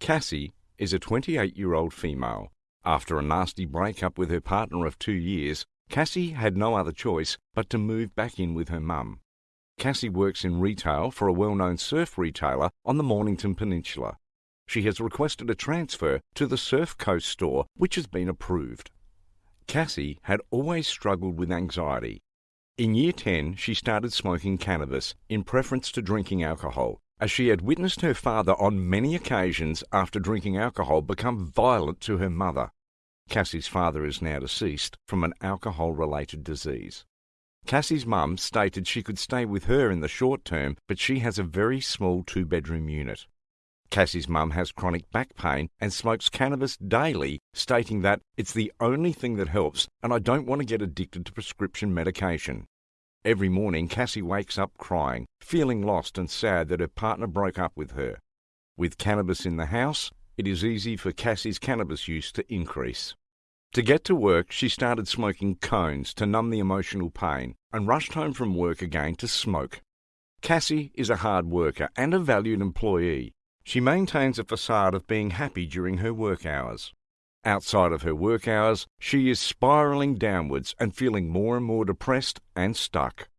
Cassie is a 28 year old female. After a nasty breakup with her partner of two years, Cassie had no other choice but to move back in with her mum. Cassie works in retail for a well known surf retailer on the Mornington Peninsula. She has requested a transfer to the Surf Coast store, which has been approved. Cassie had always struggled with anxiety. In year 10, she started smoking cannabis in preference to drinking alcohol, as she had witnessed her father on many occasions after drinking alcohol become violent to her mother. Cassie's father is now deceased from an alcohol related disease. Cassie's mum stated she could stay with her in the short term, but she has a very small two bedroom unit. Cassie's mum has chronic back pain and smokes cannabis daily, stating that it's the only thing that helps and I don't want to get addicted to prescription medication. Every morning, Cassie wakes up crying, feeling lost and sad that her partner broke up with her. With cannabis in the house, it is easy for Cassie's cannabis use to increase. To get to work, she started smoking cones to numb the emotional pain and rushed home from work again to smoke. Cassie is a hard worker and a valued employee. She maintains a facade of being happy during her work hours. Outside of her work hours, she is spiraling downwards and feeling more and more depressed and stuck.